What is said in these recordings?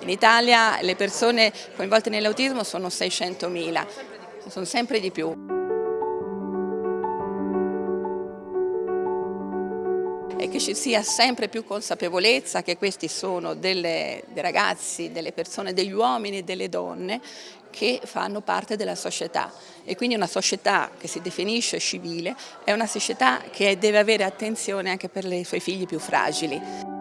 In Italia le persone coinvolte nell'autismo sono 600.000, sono sempre di più. E che ci sia sempre più consapevolezza che questi sono delle, dei ragazzi, delle persone, degli uomini e delle donne che fanno parte della società e quindi una società che si definisce civile è una società che deve avere attenzione anche per i suoi figli più fragili.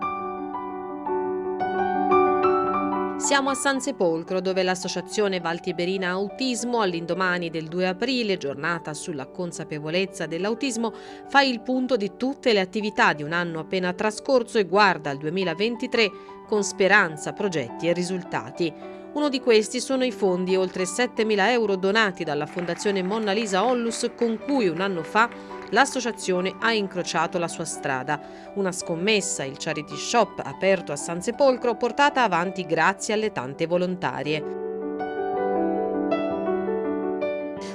Siamo a San Sepolcro dove l'associazione Valtiberina Autismo all'indomani del 2 aprile, giornata sulla consapevolezza dell'autismo, fa il punto di tutte le attività di un anno appena trascorso e guarda al 2023 con speranza, progetti e risultati. Uno di questi sono i fondi oltre 7.000 euro donati dalla Fondazione Monna Lisa Onlus con cui un anno fa l'associazione ha incrociato la sua strada. Una scommessa, il charity shop aperto a San Sepolcro, portata avanti grazie alle tante volontarie.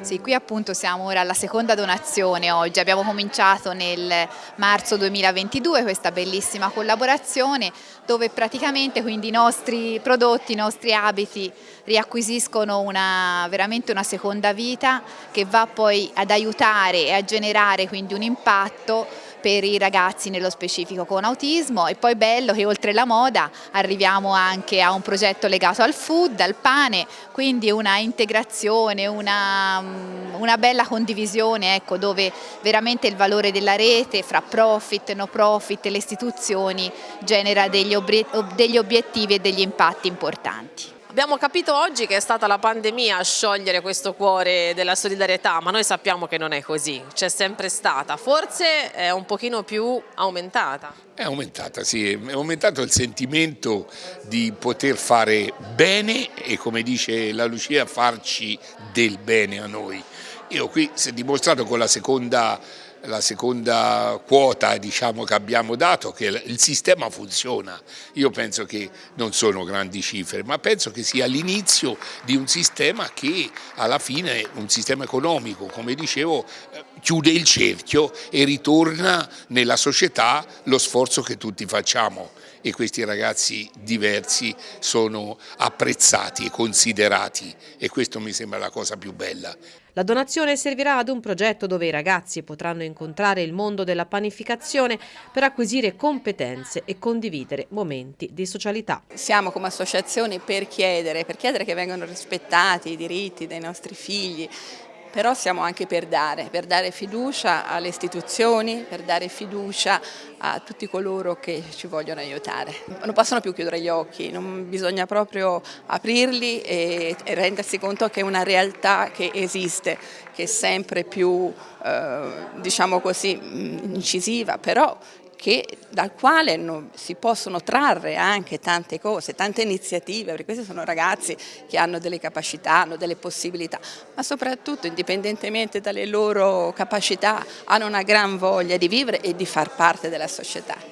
Sì, qui appunto siamo ora alla seconda donazione oggi, abbiamo cominciato nel marzo 2022 questa bellissima collaborazione dove praticamente quindi i nostri prodotti, i nostri abiti riacquisiscono una, veramente una seconda vita che va poi ad aiutare e a generare quindi un impatto per i ragazzi nello specifico con autismo e poi bello che oltre la moda arriviamo anche a un progetto legato al food, al pane, quindi una integrazione, una, mm, una bella condivisione ecco, dove veramente il valore della rete fra profit, no profit e le istituzioni genera degli, degli obiettivi e degli impatti importanti. Abbiamo capito oggi che è stata la pandemia a sciogliere questo cuore della solidarietà, ma noi sappiamo che non è così, c'è sempre stata, forse è un pochino più aumentata. È aumentata, sì, è aumentato il sentimento di poter fare bene e come dice la Lucia farci del bene a noi. Io qui si è dimostrato con la seconda la seconda quota diciamo, che abbiamo dato, che il sistema funziona. Io penso che non sono grandi cifre, ma penso che sia l'inizio di un sistema che alla fine, un sistema economico, come dicevo, eh, chiude il cerchio e ritorna nella società lo sforzo che tutti facciamo e questi ragazzi diversi sono apprezzati e considerati e questo mi sembra la cosa più bella. La donazione servirà ad un progetto dove i ragazzi potranno incontrare il mondo della panificazione per acquisire competenze e condividere momenti di socialità. Siamo come associazione per chiedere, per chiedere che vengano rispettati i diritti dei nostri figli, però siamo anche per dare, per dare fiducia alle istituzioni, per dare fiducia a tutti coloro che ci vogliono aiutare. Non possono più chiudere gli occhi, bisogna proprio aprirli e, e rendersi conto che è una realtà che esiste, che è sempre più, eh, diciamo così, incisiva, però che, dal quale non, si possono trarre anche tante cose, tante iniziative, perché questi sono ragazzi che hanno delle capacità, hanno delle possibilità, ma soprattutto indipendentemente dalle loro capacità hanno una gran voglia di vivere e di far parte della società.